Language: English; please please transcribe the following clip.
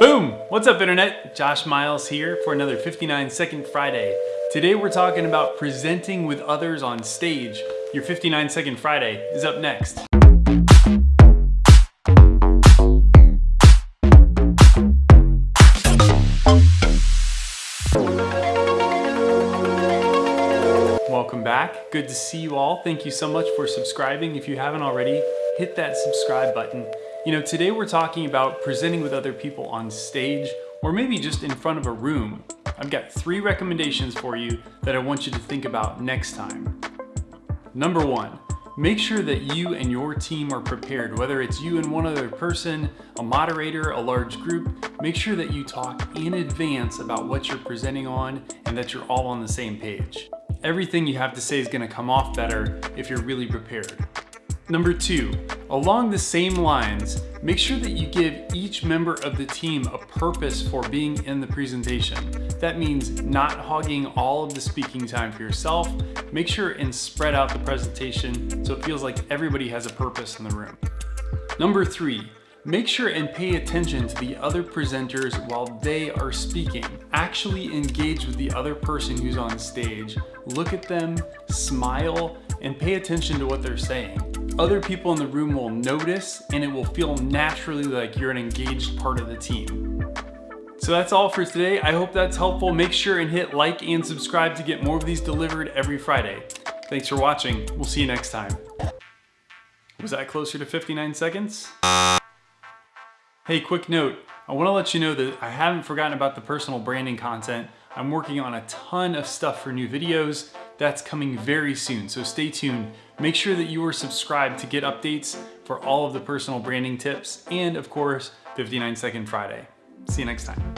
Boom! What's up internet? Josh Miles here for another 59 Second Friday. Today we're talking about presenting with others on stage. Your 59 Second Friday is up next. Welcome back. Good to see you all. Thank you so much for subscribing. If you haven't already, hit that subscribe button. You know, today we're talking about presenting with other people on stage or maybe just in front of a room. I've got three recommendations for you that I want you to think about next time. Number one, make sure that you and your team are prepared, whether it's you and one other person, a moderator, a large group, make sure that you talk in advance about what you're presenting on and that you're all on the same page. Everything you have to say is gonna come off better if you're really prepared. Number two, along the same lines, make sure that you give each member of the team a purpose for being in the presentation. That means not hogging all of the speaking time for yourself. Make sure and spread out the presentation so it feels like everybody has a purpose in the room. Number three, Make sure and pay attention to the other presenters while they are speaking. Actually engage with the other person who's on stage. Look at them, smile, and pay attention to what they're saying. Other people in the room will notice and it will feel naturally like you're an engaged part of the team. So that's all for today. I hope that's helpful. Make sure and hit like and subscribe to get more of these delivered every Friday. Thanks for watching. We'll see you next time. Was that closer to 59 seconds? Hey, quick note. I wanna let you know that I haven't forgotten about the personal branding content. I'm working on a ton of stuff for new videos. That's coming very soon, so stay tuned. Make sure that you are subscribed to get updates for all of the personal branding tips and of course, 59 Second Friday. See you next time.